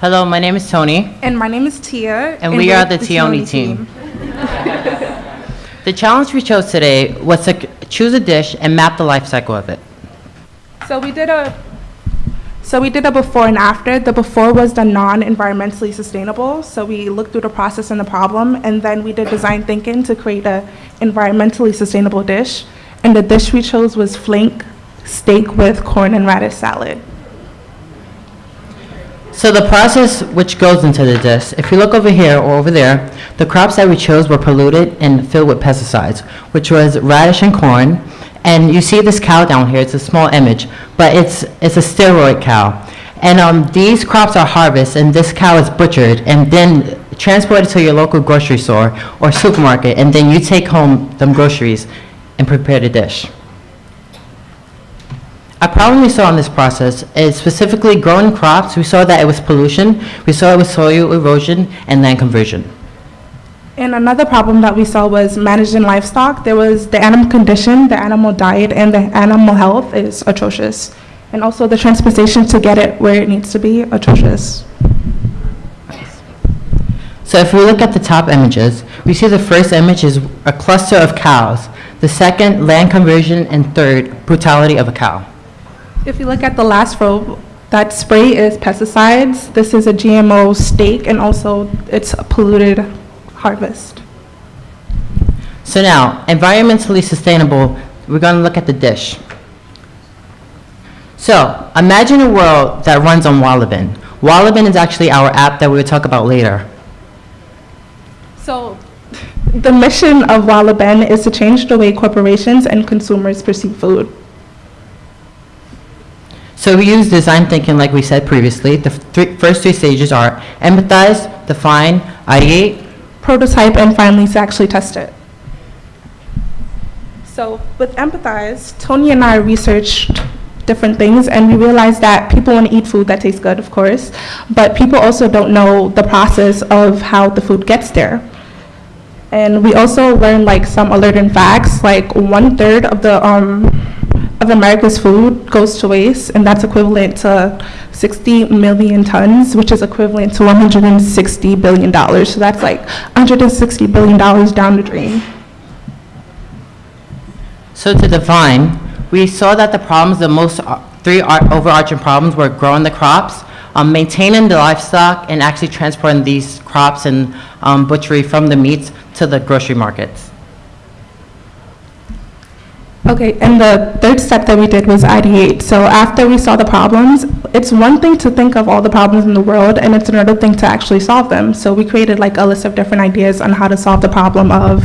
Hello, my name is Tony. And my name is Tia. And we are the Tioni team. The challenge we chose today was to choose a dish and map the life cycle of it. So we did a, so we did a before and after. The before was the non-environmentally sustainable. So we looked through the process and the problem, and then we did design thinking to create a environmentally sustainable dish. And the dish we chose was flank steak with corn and radish salad. So the process which goes into the dish, if you look over here or over there, the crops that we chose were polluted and filled with pesticides, which was radish and corn. And you see this cow down here, it's a small image, but it's, it's a steroid cow. And um, these crops are harvested, and this cow is butchered and then transported to your local grocery store or supermarket, and then you take home them groceries and prepare the dish. A problem we saw in this process is specifically growing crops, we saw that it was pollution, we saw it was soil erosion and land conversion. And another problem that we saw was managing livestock. There was the animal condition, the animal diet, and the animal health is atrocious. And also the transportation to get it where it needs to be, atrocious. So if we look at the top images, we see the first image is a cluster of cows, the second, land conversion, and third, brutality of a cow. If you look at the last row, that spray is pesticides. This is a GMO steak, and also it's a polluted harvest. So now, environmentally sustainable, we're going to look at the dish. So, imagine a world that runs on Wallaben. Wallaben is actually our app that we will talk about later. So, the mission of Wallaben is to change the way corporations and consumers perceive food. So we use design thinking like we said previously. The three, first three stages are empathize, define, ideate. prototype and finally to actually test it. So with Empathize, Tony and I researched different things and we realized that people want to eat food that tastes good, of course, but people also don't know the process of how the food gets there. And we also learned like some alerting facts, like one third of the um, of America's food goes to waste, and that's equivalent to 60 million tons, which is equivalent to 160 billion dollars. So that's like 160 billion dollars down the drain. So to define, we saw that the problems, the most, uh, three overarching problems were growing the crops, um, maintaining the livestock, and actually transporting these crops and um, butchery from the meats to the grocery markets. Okay, and the third step that we did was ideate. So after we saw the problems, it's one thing to think of all the problems in the world, and it's another thing to actually solve them. So we created like a list of different ideas on how to solve the problem of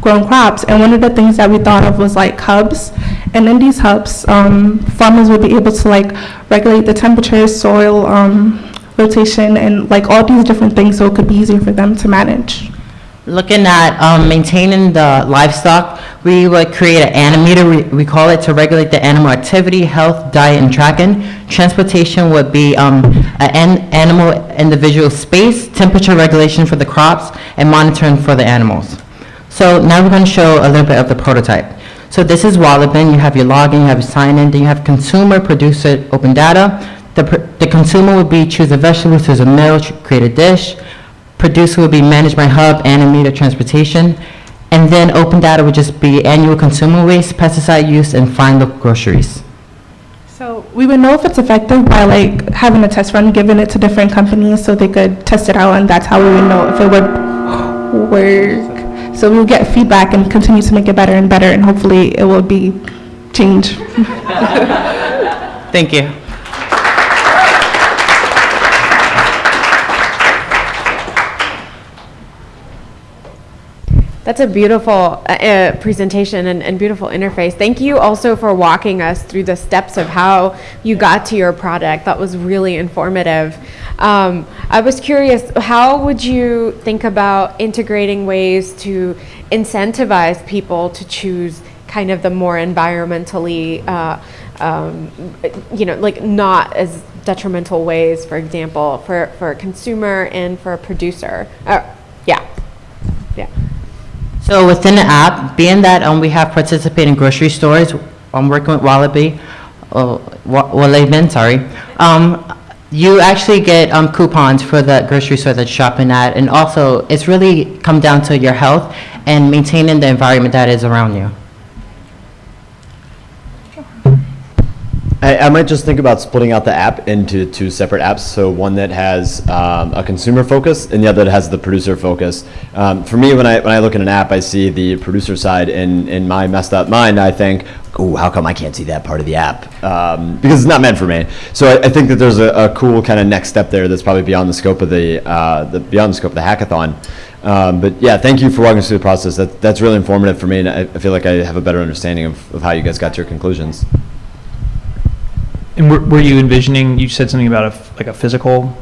grown crops. And one of the things that we thought of was like hubs. And in these hubs, um, farmers would be able to like regulate the temperature, soil um, rotation, and like all these different things, so it could be easier for them to manage. Looking at um, maintaining the livestock, we would create an animator, we- we call it, to regulate the animal activity, health, diet, and tracking. Transportation would be um, an animal individual space, temperature regulation for the crops, and monitoring for the animals. So now we're going to show a little bit of the prototype. So this is Wallaben, you have your login, you have your sign-in, then you have consumer, producer, open data. The the consumer would be choose a vegetable, choose a meal, create a dish. Producer would be manage my hub, animator, transportation. And then open data would just be annual consumer waste, pesticide use, and find the groceries. So we would know if it's effective by like having a test run, giving it to different companies so they could test it out, and that's how we would know if it would work. So we will get feedback and continue to make it better and better, and hopefully it will be change. Thank you. That's a beautiful uh, uh, presentation and, and beautiful interface. Thank you also for walking us through the steps of how you got to your product. That was really informative. Um, I was curious, how would you think about integrating ways to incentivize people to choose kind of the more environmentally, uh, um, you know, like not as detrimental ways, for example, for, for a consumer and for a producer? Uh, yeah, yeah. So within the app, being that um, we have participating grocery stores, I'm working with Wallaby, uh, Wa- Wallaben, sorry. Um, You actually get um, coupons for the grocery store that you're shopping at, and also, it's really come down to your health and maintaining the environment that is around you. I, I might just think about splitting out the app into two separate apps. So one that has um, a consumer focus and the other that has the producer focus. Um, for me, when I when I look at an app, I see the producer side. In in my messed up mind, I think, "Oh, how come I can't see that part of the app?" Um, because it's not meant for me. So I, I think that there's a, a cool kind of next step there that's probably beyond the scope of the, uh, the beyond the scope of the hackathon. Um, but yeah, thank you for walking us through the process. That, that's really informative for me, and I, I feel like I have a better understanding of, of how you guys got to your conclusions. And were, were you envisioning, you said something about a, f- like a physical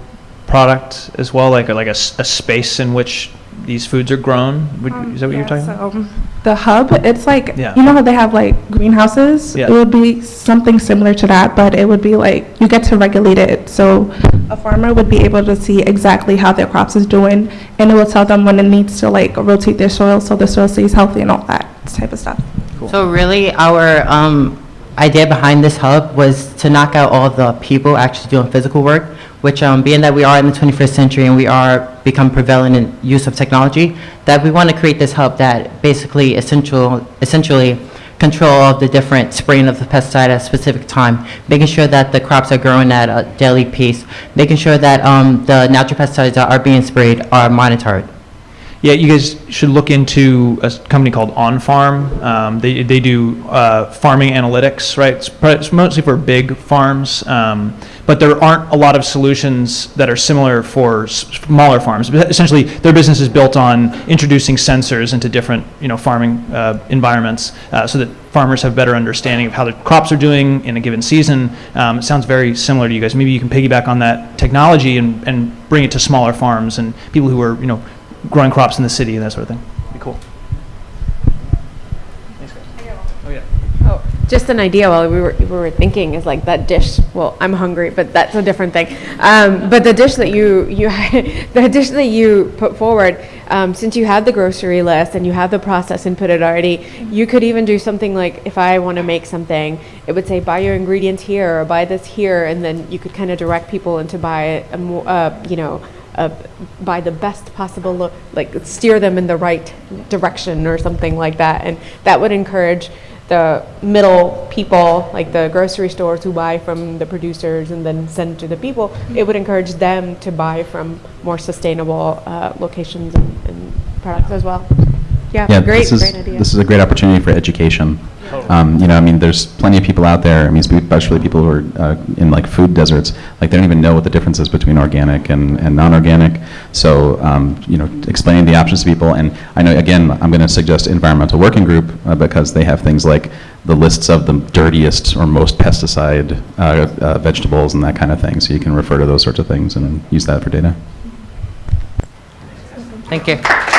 product as well, like, a- like a, s- a space in which these foods are grown? Would- Is that what you're talking about? about? The hub, it's like, Yeah. you know how they have like greenhouses? Yeah. It would be something similar to that, but it would be like, you get to regulate it. So a farmer would be able to see exactly how their crops is doing, and it will tell them when it needs to like rotate their soil so the soil stays healthy and all that type of stuff. So really, our um, idea behind this hub was to knock out all the people actually doing physical work, which um, being that we are in the 21st century and we are become prevalent in use of technology, that we want to create this hub that basically essential, essentially control all the different spraying of the pesticide at a specific time, making sure that the crops are growing at a daily pace, making sure that um, the natural pesticides that are being sprayed are monitored. Yeah, you guys should look into a company called On Farm. Um, they, they do uh, farming analytics, right? It's, it's mostly for big farms, um, but there aren't a lot of solutions that are similar for smaller farms. But Essentially, their business is built on introducing sensors into different, you know, farming uh, environments uh, so that farmers have better understanding of how their crops are doing in a given season. Um, it sounds very similar to you guys. Maybe you can piggyback on that technology and, and bring it to smaller farms and people who are, you know, growing crops in the city and that sort of thing. Be cool. Thanks, guys. Oh, yeah. Oh, just an idea while we were, we were thinking is like that dish. Well, I'm hungry, but that's a different thing. Um, but the dish that you you the dish that you put forward, um, since you had the grocery list and you have the process inputted already, you could even do something like if I want to make something, it would say buy your ingredients here or buy this here, and then you could kind of direct people into buy a more, uh, you know. Uh, buy the best possible look, like steer them in the right direction or something like that, and that would encourage the middle people, like the grocery stores who buy from the producers and then send to the people, it would encourage them to buy from more sustainable uh, locations and, and products as well. Yeah, Yeah, great, this is, great idea. this is a great opportunity for education. Um, you know, I mean, there's plenty of people out there, I mean, especially people who are uh, in like food deserts, like they don't even know what the difference is between organic and, and non-organic. So, um, you know, explaining the options to people, and I know, again, I'm going to suggest environmental working group uh, because they have things like the lists of the dirtiest or most pesticide uh, uh, vegetables and that kind of thing. So you can refer to those sorts of things and use that for data. Thank you.